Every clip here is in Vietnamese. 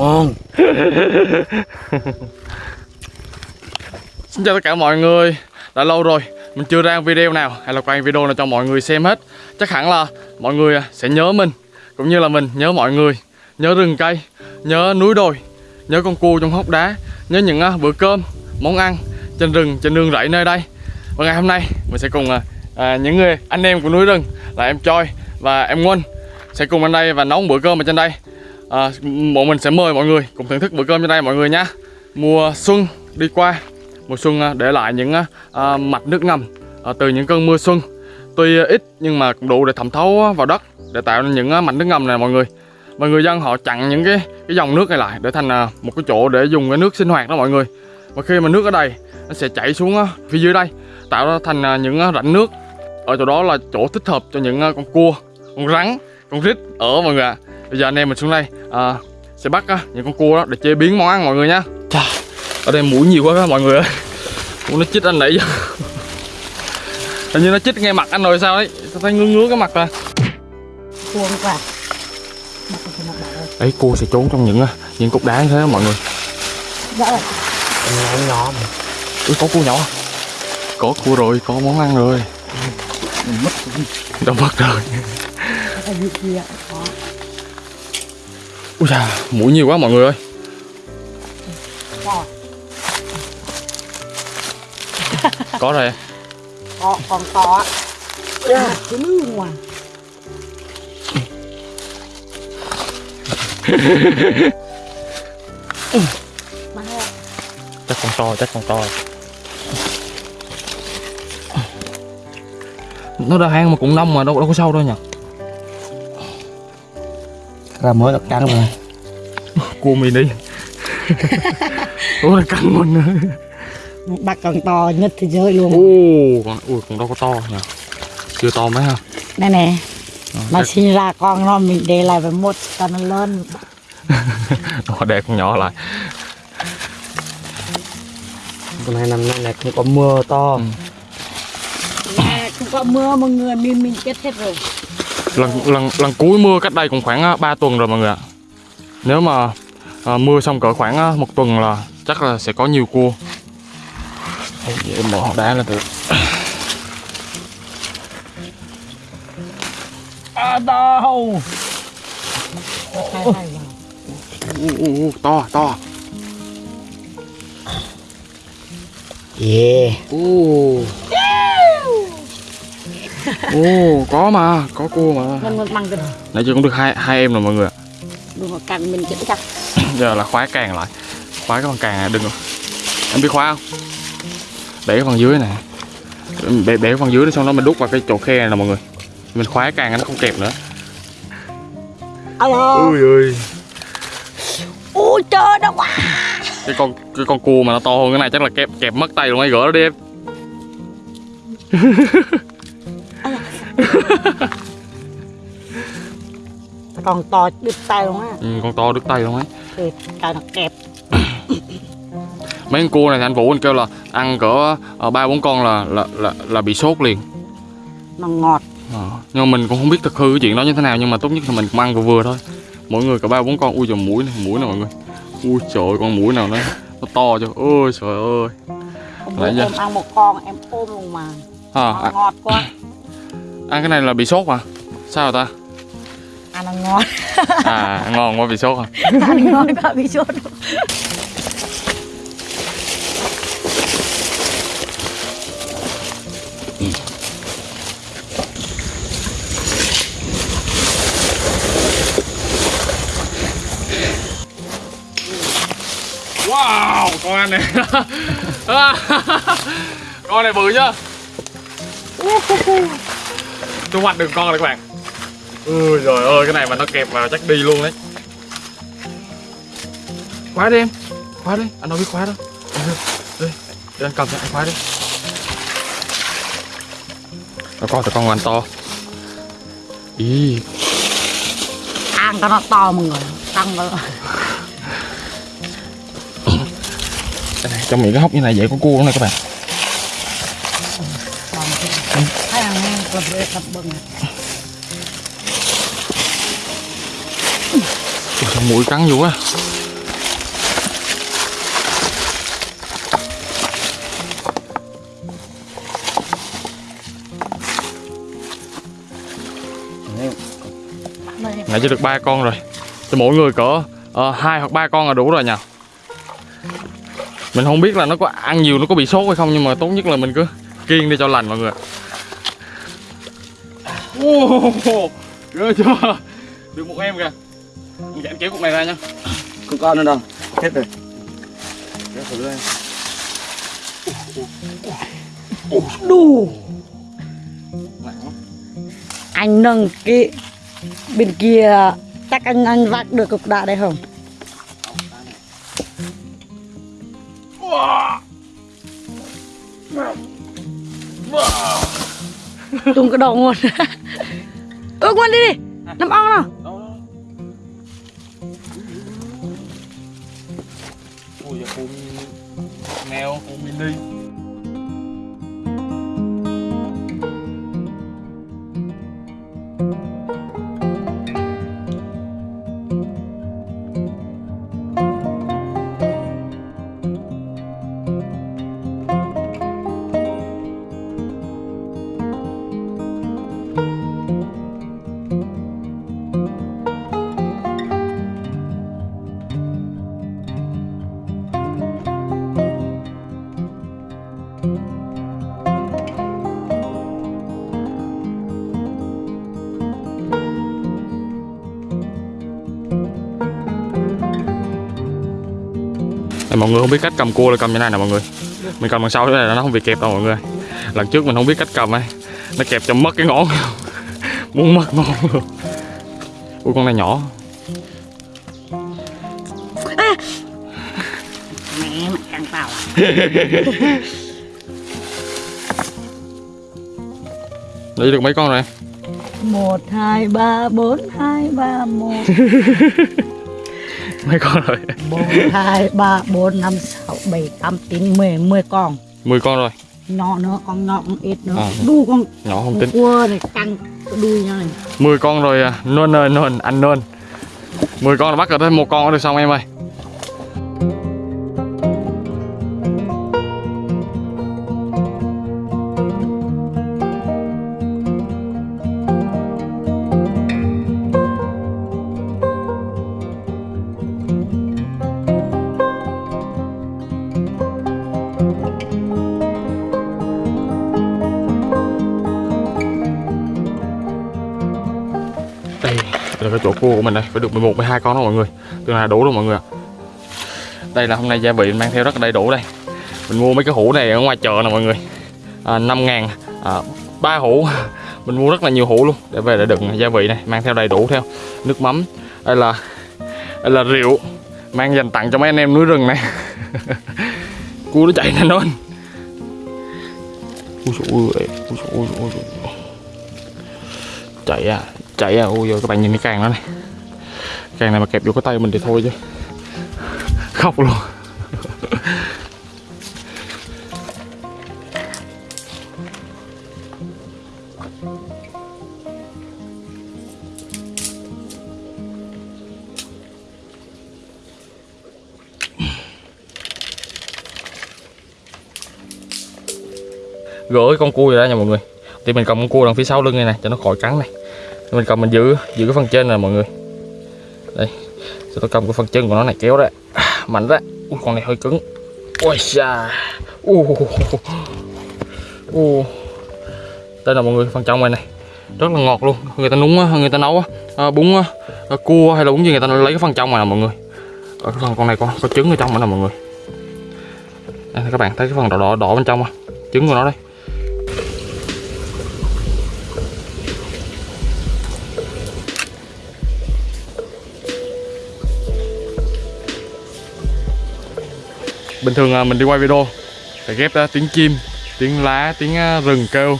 ngon. Xin chào tất cả mọi người. Đã lâu rồi mình chưa ra video nào hay là quay video nào cho mọi người xem hết. Chắc hẳn là mọi người à, sẽ nhớ mình Cũng như là mình nhớ mọi người Nhớ rừng cây, nhớ núi đồi Nhớ con cua trong hốc đá Nhớ những à, bữa cơm, món ăn trên rừng, trên nương rẫy nơi đây. Và ngày hôm nay mình sẽ cùng à, à những người anh em của núi rừng Là em Choi và em Nguyen Sẽ cùng anh đây và nấu bữa cơm ở trên đây à, Bọn mình sẽ mời mọi người cùng thưởng thức bữa cơm trên đây mọi người nhé Mùa xuân đi qua mùa xuân à, để lại những à, à, mạch nước ngầm à, từ những cơn mưa xuân. Tuy ít nhưng mà cũng đủ để thẩm thấu vào đất để tạo nên những à, mạch nước ngầm này mọi người. Và người dân họ chặn những cái cái dòng nước này lại để thành à, một cái chỗ để dùng cái nước sinh hoạt đó mọi người. Và khi mà nước ở đây nó sẽ chảy xuống phía dưới đây tạo ra thành à, những rãnh nước. Ở chỗ đó là chỗ thích hợp cho những à, con cua con rắn con rít ở mọi người ạ bây giờ anh em mình xuống đây. À, sẽ bắt à, những con cua đó để chế biến món ăn mọi người nha. Chà, ở đây mũi nhiều quá các mọi người ơi. Ủa, nó chích anh nãy giờ. Hình như nó chích ngay mặt anh rồi sao đấy? Sao thấy ngứa ngứa cái mặt à. Cuồng quá Mặt thì mặt bảo rồi đấy cua sẽ trốn trong những à, những cục đá như thế đó mọi người. Dạ. Rồi nhỏ nhỏ mà. Ui, có cua nhỏ à? có cua rồi có món ăn rồi. Mất đã mất rồi. Gì kia. Có ui da mũi nhiều quá mọi người ơi. Có rồi. Có Còn có á. Ngoài. Mà hết chắc con to chắc con to. Nó ra hang mà cũng nông mà đâu đâu có sâu đâu nhỉ ra mới đập trắng rồi. Cua mình đi ủa là cắn mình nữa. Bắt còn to nhất thế giới luôn. Ồ, con, ui, con đâu có to nhỉ? Chưa to mấy ha Đây nè. Ờ, Mà chắc- sinh ra con nó mình để lại với một cho nó lớn Nó để con nhỏ lại. Con này năm nay này không có mưa to. Ừ. Nè, Không có mưa mọi người mình mình chết hết rồi lần lần lần cuối mưa cách đây cũng khoảng 3 tuần rồi mọi người ạ. Nếu mà à, mưa xong cỡ khoảng à, một tuần là chắc là sẽ có nhiều cua. Mở hòn đá lên được à đâu Hai hai vào u, u, u, To, to. Yeah. Ồ Ồ, có mà, có cua mà. Mình bằng Nãy giờ cũng được hai hai em rồi mọi người ạ. Đừng cắn mình chết chắc Giờ là khóa càng lại. Khóa cái phần càng này đừng rồi Em biết khóa không? Để cái phần dưới này. Để, để cái phần dưới đó xong đó mình đút vào cái chỗ khe này nè mọi người. Mình khóa càng nó không kẹp nữa. Alo. Ui ơi Ui trời nó quá. Cái con cái con cua mà nó to hơn cái này chắc là kẹp kẹp mất tay luôn ấy gỡ nó đi em Còn to đứt tay luôn á. Ừ, Con to đứt tay luôn ấy. Thì tay nó kẹp. Mấy con cua này thì anh Vũ anh kêu là ăn cỡ ờ, ba bốn con là, là là là bị sốt liền. Nó ngọt. Ờ, nhưng mà mình cũng không biết thực hư cái chuyện đó như thế nào nhưng mà tốt nhất là mình cũng ăn vừa vừa thôi. Mỗi người cả ba bốn con. Ui trời mũi này mũi này mọi người? Ui trời con mũi nào nó nó to cho ôi trời ơi. Hôm Lại em ăn một con em ôm luôn mà. À, Nó ngọt quá ăn cái này là bị sốt mà sao rồi ta? Ăn nó ngon. À ngon quá bị sốt à ăn ngon quá bị sốt. Wow con ăn này. Con này bự chưa thu hoạch được con rồi các bạn. Ui trời ơi cái này mà nó kẹp vào chắc đi luôn đấy. Khóa đi em khóa đi. Anh đâu biết khóa đâu. Đi, đi để anh cầm cho anh khóa đi. Nó con thì con anh to. Ý. Ăn cho nó to mọi người. Tăng vào cái này trong miệng cái hốc như này dễ có cua nữa này các bạn hay ăn nghe sao mũi cắn dữ quá. Nãy chỉ được ba con rồi. Cho mỗi người cỡ hai ờ, hai hoặc ba con là đủ rồi nhỉ? Mình không biết là nó có ăn nhiều, nó có bị sốt hay không, nhưng mà tốt nhất là mình cứ kiêng đi cho lành mọi người Wow, ghê chưa? Được một em kìa. Anh Giảng kéo cục này ra nha Không con nữa đâu. Hết rồi. Kéo thử đây. đủ. Anh nâng cái bên kia chắc anh anh vác được cục đá đây không? Tung cái đầu luôn ơ quên đi đi. Nằm ong nào. Ui giờ con mèo con mini. Đây, mọi người không biết cách cầm cua là cầm như này nè mọi người. Mình cầm đằng sau thế này là nó không bị kẹp đâu mọi người. Lần trước mình không biết cách cầm ấy nó kẹp cho mất cái ngón. Muốn mất ngón luôn. Ui con này nhỏ. Mẹ mày ăn tao lấy được mấy con rồi một hai ba bốn hai ba một. Mấy con rồi. Bốn hai ba bốn năm sáu bảy tám chín mười mười con. 10 con rồi. Nhỏ nữa con nhỏ con ít nữa. À. đu con nhỏ không tính. cua này căng đuôi nhau này. 10 con rồi à. nôn ơi nôn. Anh nôn. 10 con là bắt được thêm một con được xong em ơi là cái chỗ cua của mình đây phải được 11 12 con đó mọi người. Tương là đủ rồi mọi người ạ. Đây là hôm nay gia vị mình mang theo rất là đầy đủ đây. Mình mua mấy cái hũ này ở ngoài chợ nè mọi người. À, 5 ngàn à, 3 hũ. Mình mua rất là nhiều hũ luôn để về để đựng gia vị này mang theo đầy đủ theo. Nước mắm đây là đây là rượu mang dành tặng cho mấy anh em núi rừng này. Cua nó chạy nhanh lên, ui dồi ui dồi ui dồi chạy à chạy à? Ui rồi các bạn nhìn cái càng nó này. Càng này mà kẹp vô cái tay mình thì thôi chứ. Khóc luôn. Gỡ con cua ra nha mọi người. Thì mình cầm con cua đằng phía sau lưng này nè, cho nó khỏi cắn này mình cầm mình giữ giữ cái phần trên này mọi người. Đây sau tôi cầm cái phần chân của nó này kéo ra. À, mạnh ra. Ui, con này hơi cứng. Ôi xa u u đây là mọi người phần trong này này. Rất là ngọt luôn. Người ta núng á, người ta nấu á, à, bún à, cua hay là bún gì người ta lấy cái phần trong này nè mọi người. Ở cái phần con này có có trứng ở trong nữa nè mọi người. Đây các bạn thấy cái phần đỏ đỏ đỏ bên trong không? Trứng của nó đây. Bình thường à, mình đi quay video phải ghép à, tiếng chim tiếng lá tiếng à, rừng kêu.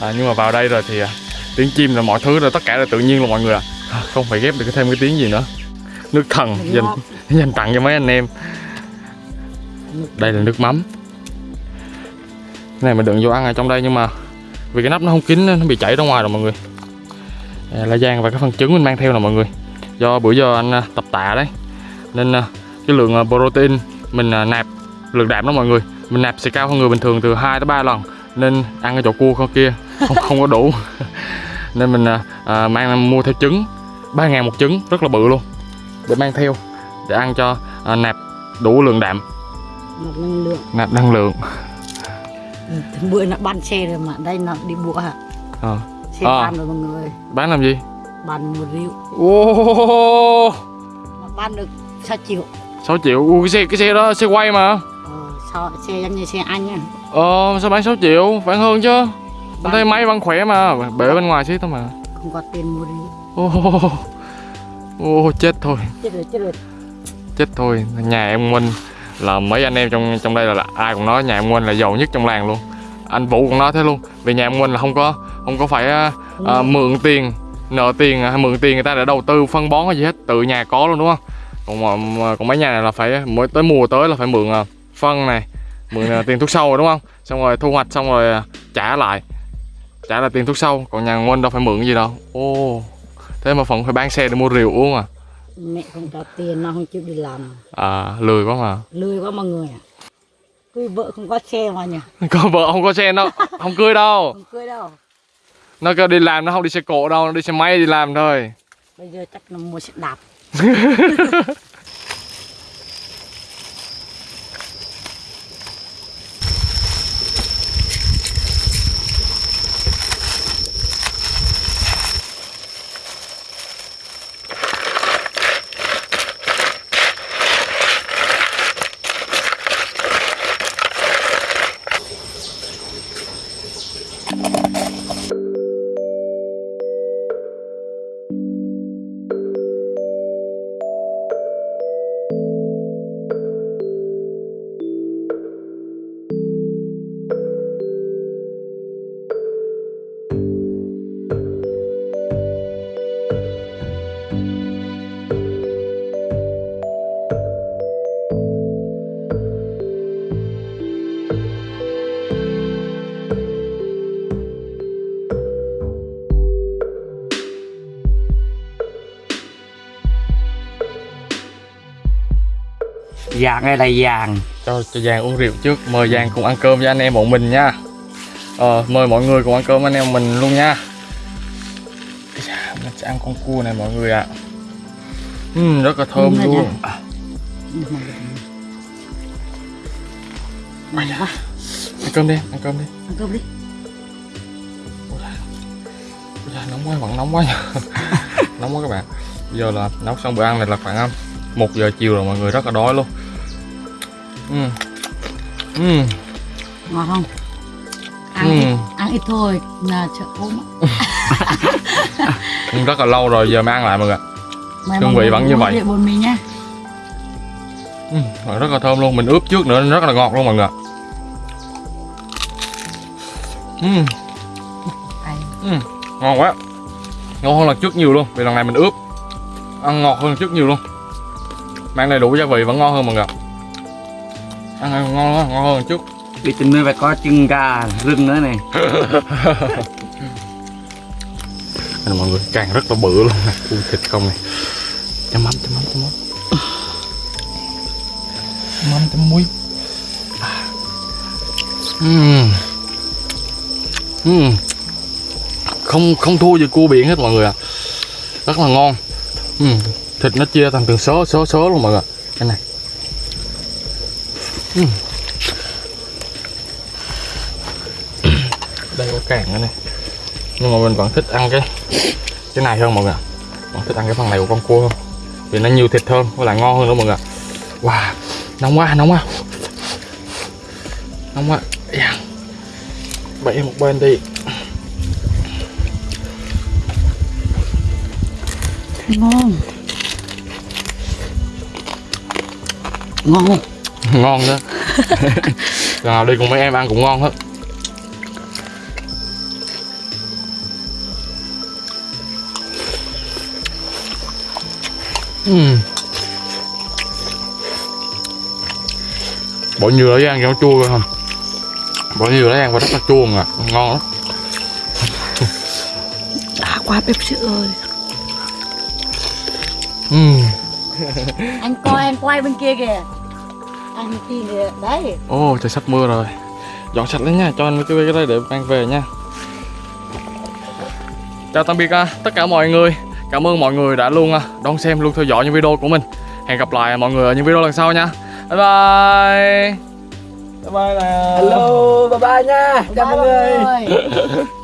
À, nhưng mà vào đây rồi thì tiếng chim là mọi thứ là tất cả là tự nhiên là mọi người à. không phải ghép được thêm cái tiếng gì nữa. Nước thần dành dành tặng cho mấy anh em. Đây là nước mắm. Cái này mình đựng vô ăn ở trong đây nhưng mà vì cái nắp nó không kín nó bị chảy ra ngoài rồi mọi người. À, la giang và cái phần trứng mình mang theo nè mọi người. Do bữa giờ anh tập tạ đấy. Nên cái lượng protein mình nạp lượng đạm đó mọi người. Mình nạp sẽ cao hơn người bình thường từ 2 tới 3 lần nên ăn cái chỗ cua con kia không không có đủ. Nên mình à, à, mang mua theo trứng 3 ngàn một trứng rất là bự luôn. Để mang theo để ăn cho à, nạp đủ lượng đạm. Một năng lượng. Nạp năng lượng. Ừ, bữa nó ban xe rồi mà đây nó đi bụa hả? Ờ. xe À. ban rồi mọi người. Bán làm gì? Ban một rượu. Ô mà ban được 6 triệu. 6 triệu. Ui, cái xe cái xe đó xe quay mà ờ, xe giống như xe anh á ờ sao bán 6 triệu bán hơn chứ. Anh thấy máy vẫn khỏe mà bể bên ngoài xí thôi mà. Không có tiền mua rượu ô ô chết thôi. Chết rồi chết rồi. Chết thôi nhà em Minh. Là mấy anh em trong trong đây là, là ai cũng nói nhà em Minh là giàu nhất trong làng luôn. Anh Vũ cũng nói thế luôn. Vì nhà em Minh là không có không có phải à, à, mượn tiền nợ tiền hay mượn tiền người ta để đầu tư phân bón hay gì hết. Tự nhà có luôn đúng không? Còn còn mấy nhà này là phải mỗi tới mùa tới là phải mượn à, phân này mượn à, tiền thuốc sâu rồi đúng không? Xong rồi thu hoạch xong rồi à, trả lại. Trả lại tiền thuốc sâu còn nhà Minh đâu phải mượn gì đâu. Ô thế mà phần phải bán xe để mua rượu uống à? Mẹ không có tiền nó không chịu đi làm. À lười quá mà. Lười quá mọi người à. Cưới vợ không có xe mà nhỉ? Có vợ không có xe đâu không cưới đâu. Không cưới đâu. Nó kêu đi làm nó không đi xe cộ đâu nó đi xe máy đi làm thôi. Bây giờ chắc là mua xe đạp Vàng đây là vàng. Cho cho Giang uống rượu trước. Mời Giang cùng ăn cơm với anh em bọn mình nha. Ờ, mời mọi người cùng ăn cơm với anh em mình luôn nha. Da, mình sẽ ăn con cua này mọi người ạ. Ừm, rất là thơm luôn. Ây da, ăn cơm đi ăn cơm đi. Ăn cơm đi. Ôi nóng quá vẫn nóng quá nhờ. nóng quá các bạn. Bây giờ là nấu xong bữa ăn này là khoảng um, một giờ chiều rồi mọi người rất là đói luôn Ừm. Ừm. ngon không ăn Ừ. ít ăn ít thôi là sợ ốm rất là lâu rồi giờ mới ăn lại mọi người Hương vị vẫn như vậy. bột mì nha Ừm, rất là thơm luôn mình ướp trước nữa nên rất là ngọt luôn mọi người. Hay. Ừm, ngon quá ngon hơn lần trước nhiều luôn vì lần này mình ướp ăn ngọt hơn trước nhiều luôn mang đầy đủ gia vị vẫn ngon hơn mọi người ăn ngon hơn, ngon hơn trước Đi trên nơi phải có chân gà rừng nữa này. Mọi người càng rất là bự luôn. Nè Ui thịt không này. Chấm mắm chấm mắm chấm mắm. Chấm mắm chấm muối. Uhm. Uhm. Không không thua gì cua biển hết mọi người ạ. Rất là ngon. Ừ. thịt nó chia thành từng số số số luôn mọi người cái này. Ừ. đây có càng nữa này. Nhưng mà mình vẫn thích ăn cái cái này hơn mọi người vẫn thích ăn cái phần này của con cua hơn. Vì nó nhiều thịt hơn, với lại ngon hơn nữa mọi người wow, nóng quá nóng quá. Nóng quá. Yeah. bậy một bên đi. Ngon. Ngon. ngon đó. Nào đi cùng mấy em ăn cũng ngon hết. Ừm. bỏ nhiều lấy ăn cho nó chua không bỏ nhiều lấy ăn và rất là chua à ngon lắm. Đã quá bếp sữa ơi. Ừm. anh coi anh quay bên kia kìa anh kia kìa. Đấy. Ồ trời sắp mưa rồi. Dọn sạch lên nha cho anh cái cái đây để mang về nha. Chào tạm biệt à, tất cả mọi người. Cảm ơn mọi người đã luôn à, đón xem luôn theo dõi những video của mình. Hẹn gặp lại mọi người ở những video lần sau nha. Bye bye. Bye bye nào hello bye bye nha. Chào mọi người. người